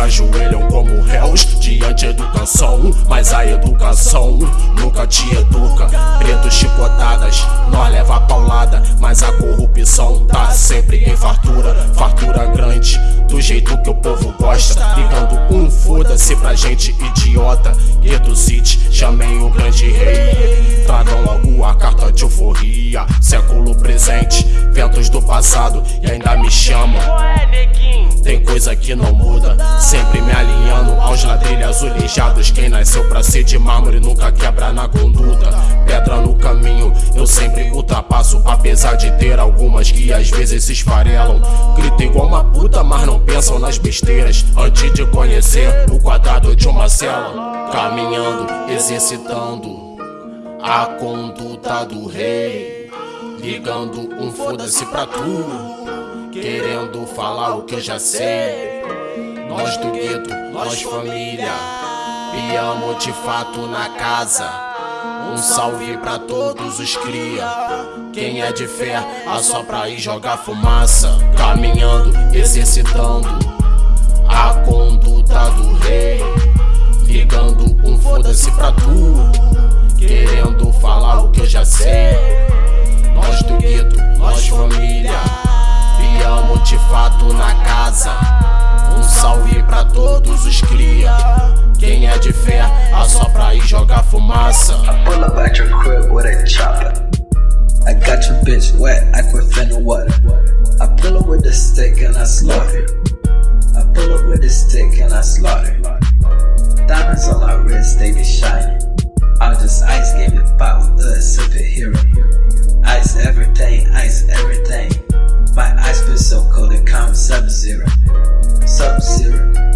se ajoelham como réus diante da educação. Mas a educação nunca te educa. Preto chicotadas, nós leva paulada. Mas a corrupção tá sempre em fartura. Fartura grande, do jeito que o povo gosta. Ligando um foda-se pra gente idiota. Gueto City, chamei o grande rei. Tragam logo a carta de euforia. Século presente, ventos do passado e ainda me chamam. Tem coisa que não muda, azulejados. Quem nasceu pra ser de mármore nunca quebra na conduta. Pedra no caminho, eu sempre ultrapasso. Apesar de ter algumas que às vezes se esfarelam. Grita igual uma puta, mas não pensam nas besteiras. Antes de conhecer o quadrado de uma cela, caminhando, exercitando a conduta do rei. Ligando um foda-se pra tu. Querendo falar o que eu já sei. Nós do gueto, nós família. Piamo de fato na casa. Um salve pra todos os cria. Quem é de fé, assopra e joga fumaça. Caminhando, exercitando a conduta do rei. Ligando um foda-se pra tu. Querendo falar o que eu já sei. Nós do gueto, nós família. Piamo de fato na casa. Salve pra todos os cria. Quem é de fé, assopra e joga fumaça. I pull up at your crib with a chopper. I got your bitch wet, aquafina water. I pull up with the stick and I slaughter. I pull up with the stick and I slaughter. Diamonds on my wrist, they be shining. I just ice game it pop a superhero. Ice everything, ice everything. My eyes feel so cold, it comes sub-zero, sub-zero.